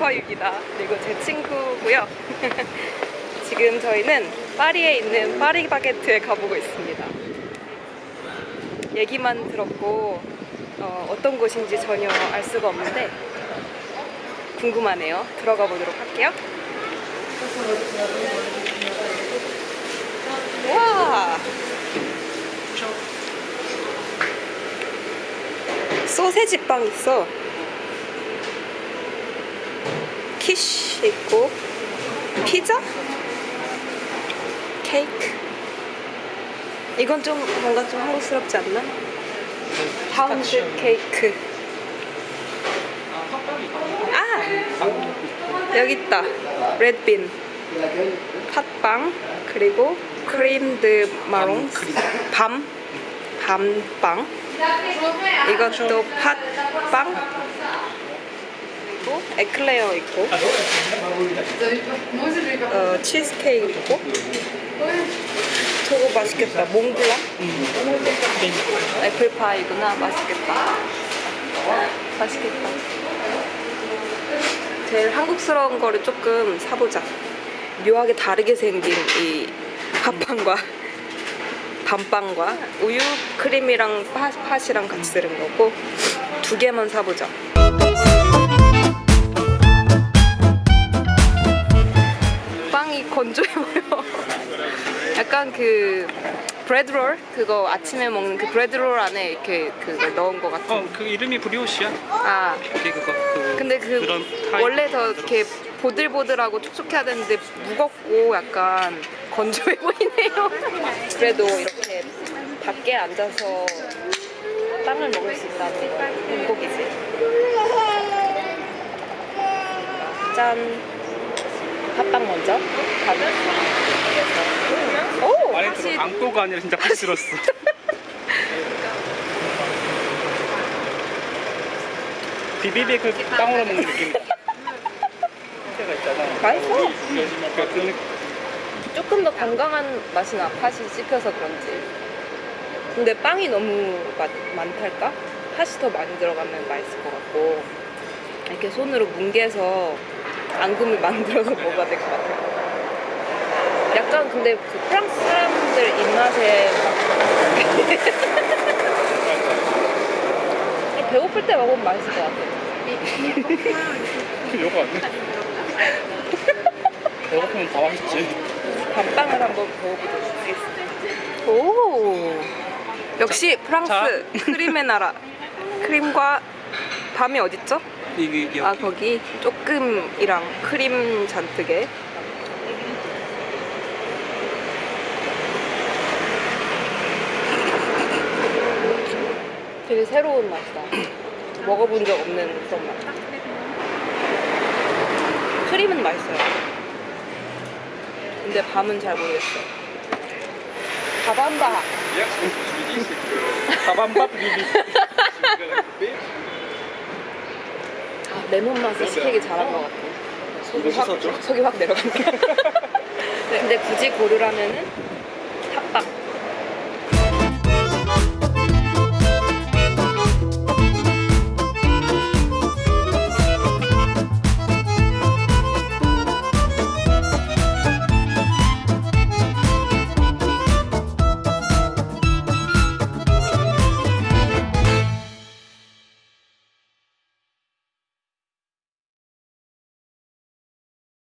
슈퍼유기다. 그리고 제 친구고요. 지금 저희는 파리에 있는 파리 바게트에 가보고 있습니다. 얘기만 들었고 어, 떤 곳인지 전혀 알 수가 없는데 궁금하네요. 들어가 보도록 할게요. 와! 소세지 빵 있어. 키쉬 있고 피자? 케이크. 이건 좀 뭔가 좀 한국스럽지 않나? 파운드 케이크. 아! 여기 있다. Red bean. 팥빵 그리고 crème de marron 밤 밤빵 이것도 팥빵 그리고 에클레어 있고. 어, 치즈케이크 있고. 저거 맛있겠다. 몽블랑 애플파이구나. 맛있겠다. 맛있겠다. 제일 한국스러운 거를 조금 사보자. 묘하게 다르게 생긴 이 팥빵과 밤빵과 우유 크림이랑 팥, 팥이랑 같이 들은 거고 두 개만 사보자 건조해 보여 약간 그 브레드롤 그거 아침에 먹는 그 브레드롤 안에 이렇게 그걸 넣은 거 같은 어, 그 이름이 브리오시야. 아 그게 그거. 그 근데 그. 원래 더 이렇게 보들보들하고 촉촉해야 되는데 무겁고 약간 건조해 보이네요. 그래도 이렇게 밖에 앉아서 빵을 먹을 수 있다는 건 행복이지. 짠. 팥빵 먼저. 오, 다시 들어 안고가 아니라 진짜 팥 들었어. 비비빅을 빵으로 먹는 느낌. 때가 있잖아. 맛있어. 그러니까 그 느낌. 조금 더 건강한 맛이 나 팥이 씹혀서 그런지 근데 빵이 너무 맛, 많달까? 팥이 더 많이 들어가면 맛있을 것 같고 이렇게 손으로 뭉개서 앙금을 만들어서 먹어야 될 것 같아요 약간 근데 그 프랑스 사람들 입맛에 막 배고플 때 먹으면 맛있을 것 같아요 요거 아니야? 배고프면 다 맛있지. 밤빵을 한번 먹어보도록 하겠습니다. 오, 역시 프랑스 자. 크림의 나라. 크림과 밤이 어딨죠? 여기. 아 거기 조금이랑 크림 잔뜩에. 되게 새로운 맛이다. 먹어본 적 없는 그런 맛. 크림은 맛있어요. 근데 밤은 잘 모르겠어. 바밤바. 가밤밥 비비. 아, 레몬 맛을 시키기 잘한 것 같아. 속이 확? 속이 확 내려간다. 네, 근데 굳이 고르라면은